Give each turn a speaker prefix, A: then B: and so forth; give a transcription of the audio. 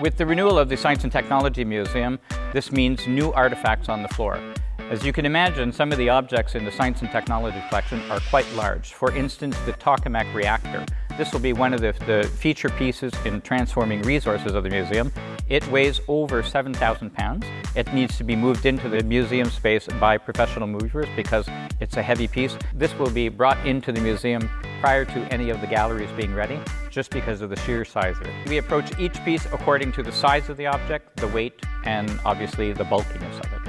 A: With the renewal of the Science and Technology Museum, this means new artifacts on the floor. As you can imagine, some of the objects in the Science and Technology collection are quite large. For instance, the tokamak reactor. This will be one of the, the feature pieces in transforming resources of the museum. It weighs over 7,000 pounds. It needs to be moved into the museum space by professional movers because it's a heavy piece. This will be brought into the museum prior to any of the galleries being ready, just because of the sheer size of it. We approach each piece according to the size of the object, the weight, and obviously the bulkiness of it.